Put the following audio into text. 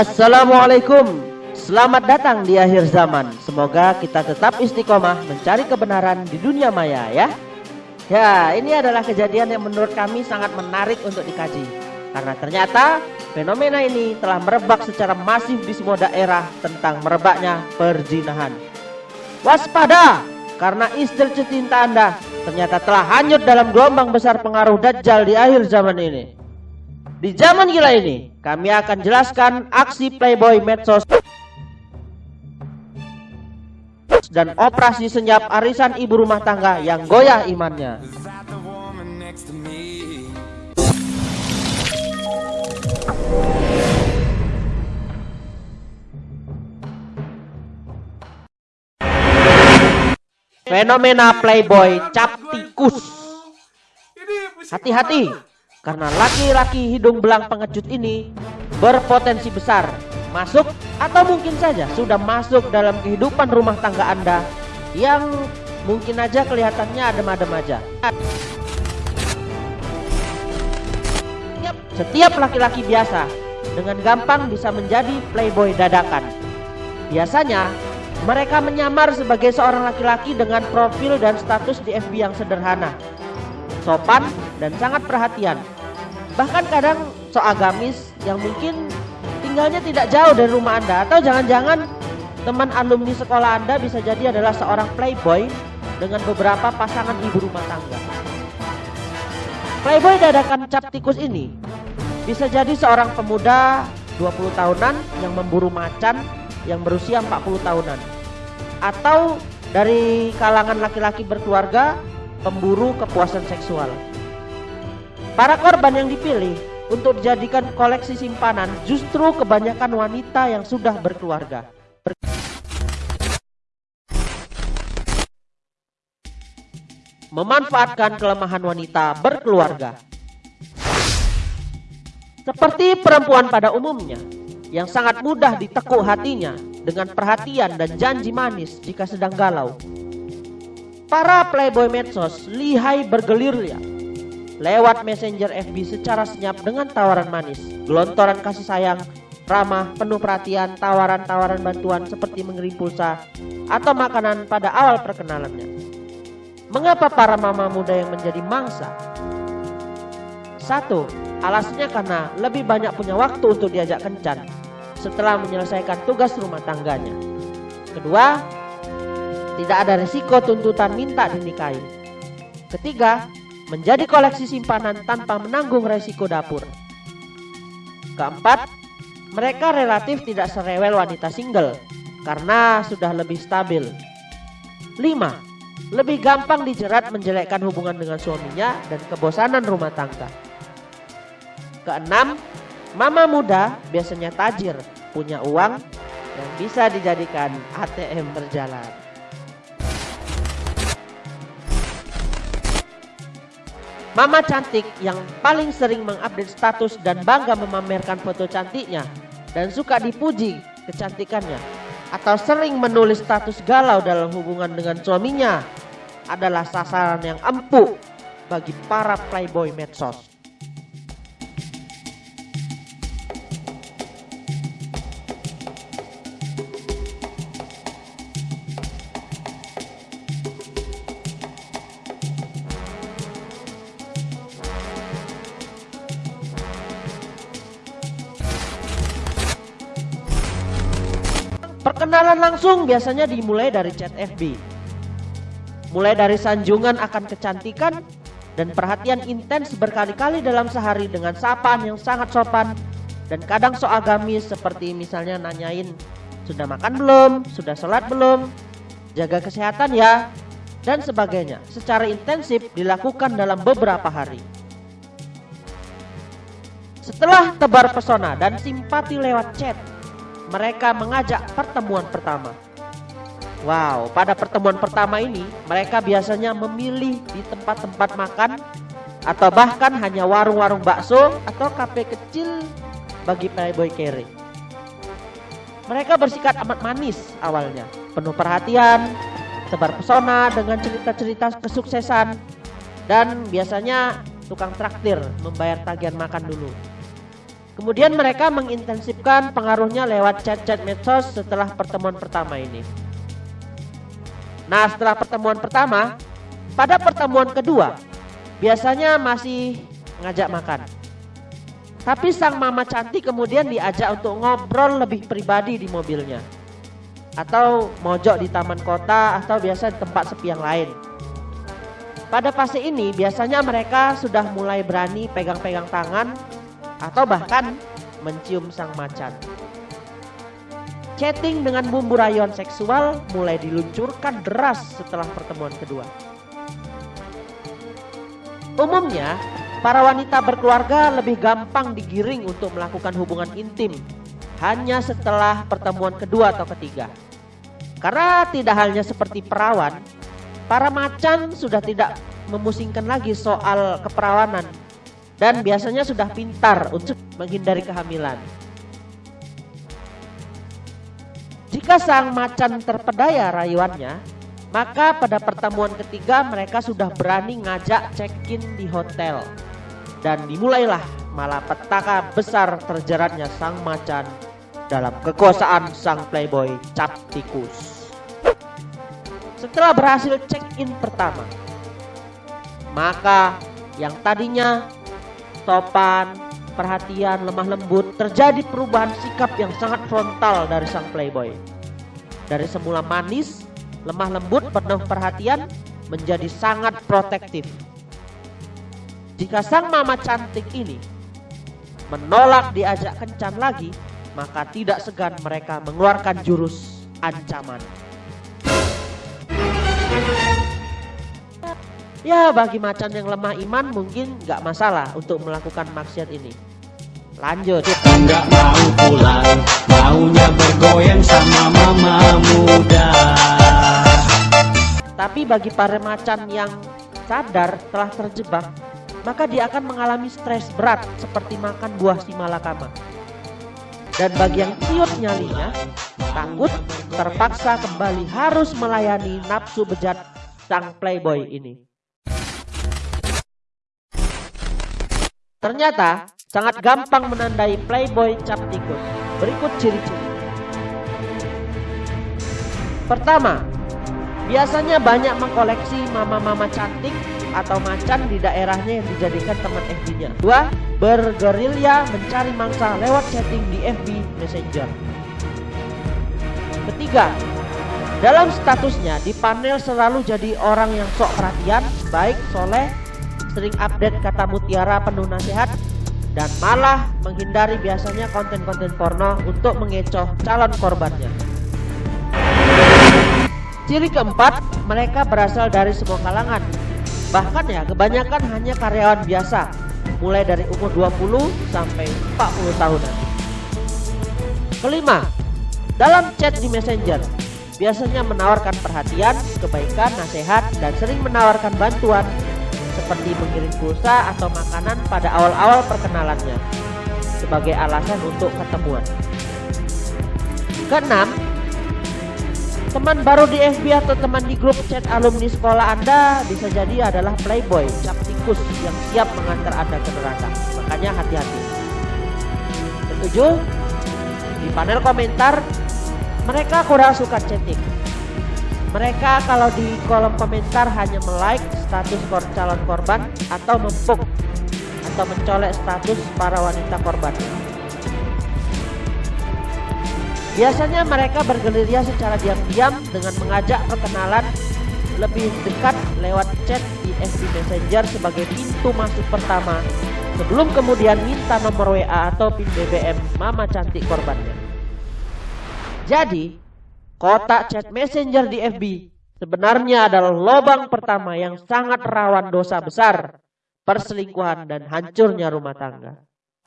Assalamualaikum. Selamat datang di akhir zaman. Semoga kita tetap istiqomah mencari kebenaran di dunia maya ya. Ya ini adalah kejadian yang menurut kami sangat menarik untuk dikaji. Karena ternyata fenomena ini telah merebak secara masif di semua daerah tentang merebaknya perzinahan. Waspada! Karena istri cinta anda ternyata telah hanyut dalam gelombang besar pengaruh Dajjal di akhir zaman ini di zaman gila ini, kami akan jelaskan aksi playboy medsos dan operasi senyap arisan ibu rumah tangga yang goyah imannya. Fenomena playboy cap tikus. Hati-hati, karena laki-laki hidung belang pengecut ini berpotensi besar masuk atau mungkin saja sudah masuk dalam kehidupan rumah tangga Anda yang mungkin aja kelihatannya adem-adem aja. Setiap laki-laki biasa dengan gampang bisa menjadi playboy dadakan. Biasanya mereka menyamar sebagai seorang laki-laki dengan profil dan status di FB yang sederhana sopan, dan sangat perhatian. Bahkan kadang so agamis yang mungkin tinggalnya tidak jauh dari rumah Anda atau jangan-jangan teman alumni sekolah Anda bisa jadi adalah seorang playboy dengan beberapa pasangan ibu rumah tangga. Playboy dadakan cap tikus ini bisa jadi seorang pemuda 20 tahunan yang memburu macan yang berusia 40 tahunan atau dari kalangan laki-laki berkeluarga pemburu kepuasan seksual. Para korban yang dipilih untuk dijadikan koleksi simpanan justru kebanyakan wanita yang sudah berkeluarga. Ber memanfaatkan kelemahan wanita berkeluarga. Seperti perempuan pada umumnya, yang sangat mudah ditekuk hatinya dengan perhatian dan janji manis jika sedang galau. Para playboy medsos lihai bergelir lewat messenger FB secara senyap dengan tawaran manis, gelontoran kasih sayang, ramah, penuh perhatian, tawaran-tawaran bantuan seperti mengirim pulsa atau makanan pada awal perkenalannya. Mengapa para mama muda yang menjadi mangsa? Satu, alasannya karena lebih banyak punya waktu untuk diajak kencan setelah menyelesaikan tugas rumah tangganya. Kedua, tidak ada risiko tuntutan minta dinikahi. Ketiga, menjadi koleksi simpanan tanpa menanggung resiko dapur. Keempat, mereka relatif tidak serewel wanita single karena sudah lebih stabil. Lima, lebih gampang dijerat menjelekkan hubungan dengan suaminya dan kebosanan rumah tangga. Keenam, mama muda biasanya tajir, punya uang yang bisa dijadikan ATM berjalan. Mama cantik yang paling sering mengupdate status dan bangga memamerkan foto cantiknya dan suka dipuji kecantikannya atau sering menulis status galau dalam hubungan dengan suaminya adalah sasaran yang empuk bagi para playboy medsos. Perkenalan langsung biasanya dimulai dari chat FB. Mulai dari sanjungan akan kecantikan dan perhatian intens berkali-kali dalam sehari dengan sapaan yang sangat sopan dan kadang so agamis seperti misalnya nanyain sudah makan belum, sudah sholat belum, jaga kesehatan ya, dan sebagainya secara intensif dilakukan dalam beberapa hari. Setelah tebar pesona dan simpati lewat chat, mereka mengajak pertemuan pertama. Wow, pada pertemuan pertama ini mereka biasanya memilih di tempat-tempat makan atau bahkan hanya warung-warung bakso atau kafe kecil bagi playboy kere. Mereka bersikap amat manis awalnya, penuh perhatian, tebar pesona dengan cerita-cerita kesuksesan dan biasanya tukang traktir membayar tagihan makan dulu. Kemudian mereka mengintensifkan pengaruhnya lewat chat-chat medsos setelah pertemuan pertama ini. Nah, setelah pertemuan pertama, pada pertemuan kedua, biasanya masih ngajak makan. Tapi sang mama cantik kemudian diajak untuk ngobrol lebih pribadi di mobilnya. Atau mojok di taman kota atau biasa di tempat sepi yang lain. Pada fase ini biasanya mereka sudah mulai berani pegang-pegang tangan atau bahkan mencium sang macan. Chatting dengan bumbu rayon seksual mulai diluncurkan deras setelah pertemuan kedua. Umumnya, para wanita berkeluarga lebih gampang digiring untuk melakukan hubungan intim hanya setelah pertemuan kedua atau ketiga. Karena tidak hanya seperti perawan, Para macan sudah tidak memusingkan lagi soal keperawanan dan biasanya sudah pintar untuk menghindari kehamilan. Jika sang macan terpedaya rayuannya, maka pada pertemuan ketiga mereka sudah berani ngajak check-in di hotel. Dan dimulailah malapetaka besar terjeratnya sang macan dalam kekuasaan sang playboy cap tikus. Setelah berhasil check-in pertama, maka yang tadinya topan, perhatian, lemah lembut, terjadi perubahan sikap yang sangat frontal dari sang playboy. Dari semula manis, lemah lembut, penuh perhatian, menjadi sangat protektif. Jika sang mama cantik ini menolak diajak kencan lagi, maka tidak segan mereka mengeluarkan jurus ancaman. Ya bagi macan yang lemah iman mungkin nggak masalah untuk melakukan maksiat ini. Lanjut. Enggak mau pulang, maunya bergoyang sama mama muda. Tapi bagi para macan yang sadar telah terjebak, maka dia akan mengalami stres berat seperti makan buah si malakama. Dan bagi yang ciut nyalinya, takut terpaksa kembali harus melayani nafsu bejat sang playboy ini. Ternyata sangat gampang menandai playboy cap tikus. Berikut ciri-ciri. Pertama, biasanya banyak mengkoleksi mama-mama cantik atau macan di daerahnya yang dijadikan teman FB-nya. Dua, bergerilya mencari mangsa lewat chatting di FB Messenger. Ketiga, dalam statusnya di panel selalu jadi orang yang sok perhatian, baik, soleh, sering update kata mutiara penuh nasihat dan malah menghindari biasanya konten-konten porno untuk mengecoh calon korbannya. Ciri keempat, mereka berasal dari semua kalangan. Bahkan ya, kebanyakan hanya karyawan biasa, mulai dari umur 20 sampai 40 tahunan. Kelima, dalam chat di Messenger, biasanya menawarkan perhatian, kebaikan, nasihat, dan sering menawarkan bantuan seperti mengirim pulsa atau makanan pada awal-awal perkenalannya sebagai alasan untuk ketemuan. Keenam, teman baru di FB atau teman di grup chat alumni sekolah Anda bisa jadi adalah playboy, cap tikus yang siap mengantar Anda ke neraka. Makanya hati-hati. Ketujuh, di panel komentar mereka kurang suka chatting mereka kalau di kolom komentar hanya melike status kor calon korban atau mempuk atau mencolek status para wanita korban. Biasanya mereka bergerilya secara diam-diam dengan mengajak perkenalan lebih dekat lewat chat di FB Messenger sebagai pintu masuk pertama sebelum kemudian minta nomor WA atau PIN BBM mama cantik korbannya. Jadi, Kotak chat messenger di FB sebenarnya adalah lubang pertama yang sangat rawan dosa besar, perselingkuhan dan hancurnya rumah tangga.